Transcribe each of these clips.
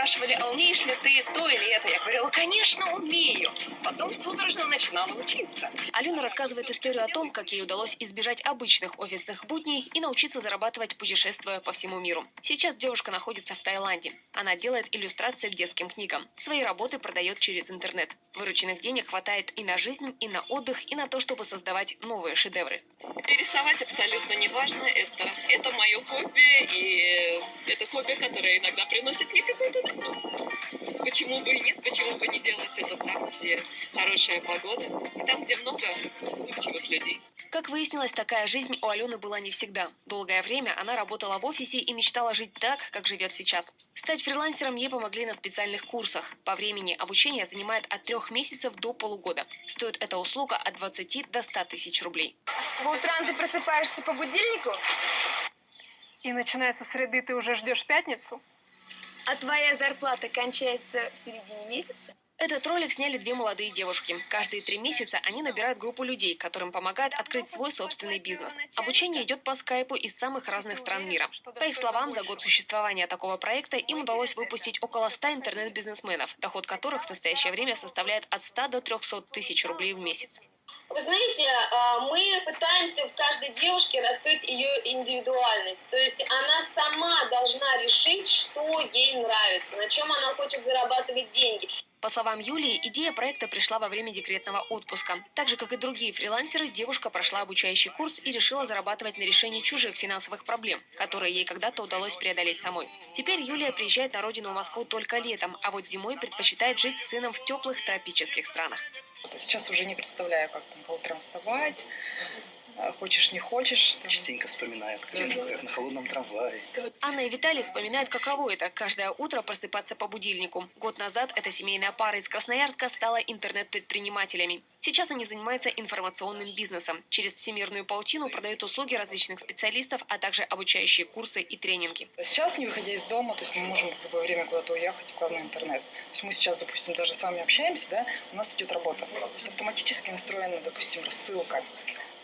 спрашивали, а умеешь ли ты то или это? Я говорила, конечно, умею. Потом судорожно начинала учиться. Алена рассказывает историю о том, как ей удалось избежать обычных офисных будней и научиться зарабатывать, путешествуя по всему миру. Сейчас девушка находится в Таиланде. Она делает иллюстрации к детским книгам. Свои работы продает через интернет. Вырученных денег хватает и на жизнь, и на отдых, и на то, чтобы создавать новые шедевры. Рисовать абсолютно не важно. Это, это мое хобби, и это хобби, которое иногда приносит мне какой-то. Почему бы и нет, почему бы не делать это там, где хорошая погода, и там, где много улыбчивых людей. Как выяснилось, такая жизнь у Алены была не всегда. Долгое время она работала в офисе и мечтала жить так, как живет сейчас. Стать фрилансером ей помогли на специальных курсах. По времени обучение занимает от трех месяцев до полугода. Стоит эта услуга от 20 до 100 тысяч рублей. По утрам ты просыпаешься по будильнику, И начиная со среды ты уже ждешь пятницу? А твоя зарплата кончается в середине месяца? Этот ролик сняли две молодые девушки. Каждые три месяца они набирают группу людей, которым помогают открыть свой собственный бизнес. Обучение идет по скайпу из самых разных стран мира. По их словам, за год существования такого проекта им удалось выпустить около 100 интернет-бизнесменов, доход которых в настоящее время составляет от 100 до 300 тысяч рублей в месяц. Вы знаете, а, мы пытаемся в каждой девушке раскрыть ее индивидуальность. То есть она сама должна решить, что ей нравится, на чем она хочет зарабатывать деньги. По словам Юлии, идея проекта пришла во время декретного отпуска. Так же, как и другие фрилансеры, девушка прошла обучающий курс и решила зарабатывать на решении чужих финансовых проблем, которые ей когда-то удалось преодолеть самой. Теперь Юлия приезжает на родину в Москву только летом, а вот зимой предпочитает жить с сыном в теплых тропических странах. Сейчас уже не представляю, как там по утрам вставать. А, Хочешь, не хочешь. там. частенько вспоминают, как, как на холодном трамвае. Анна и Виталий вспоминают, каково это – каждое утро просыпаться по будильнику. Год назад эта семейная пара из Красноярска стала интернет-предпринимателями. Сейчас они занимаются информационным бизнесом. Через всемирную паутину продают услуги различных специалистов, а также обучающие курсы и тренинги. Сейчас, не выходя из дома, то есть мы можем в любое время куда-то уехать, главное интернет. То есть мы сейчас, допустим, даже с вами общаемся, да, у нас идет работа. То есть автоматически настроена, допустим, рассылка.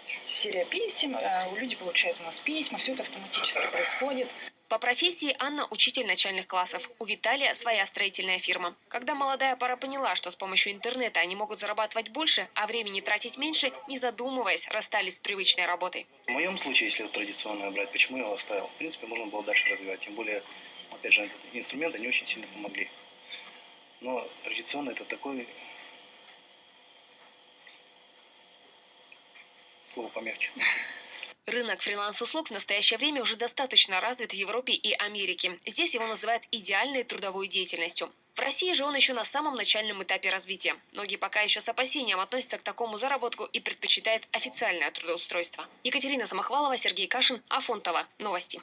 Серия писем, э, люди получают у нас письма, все это автоматически происходит. По профессии Анна – учитель начальных классов. У Виталия своя строительная фирма. Когда молодая пара поняла, что с помощью интернета они могут зарабатывать больше, а времени тратить меньше, не задумываясь, расстались с привычной работой. В моем случае, если вот традиционное брать, почему я его оставил? В принципе, можно было дальше развивать. Тем более, опять же, инструменты не очень сильно помогли. Но традиционно это такой... Слово помягче. Рынок фриланс-услуг в настоящее время уже достаточно развит в Европе и Америке. Здесь его называют идеальной трудовой деятельностью. В России же он еще на самом начальном этапе развития. Многие пока еще с опасением относятся к такому заработку и предпочитают официальное трудоустройство. Екатерина Самохвалова, Сергей Кашин, Афонтова. Новости.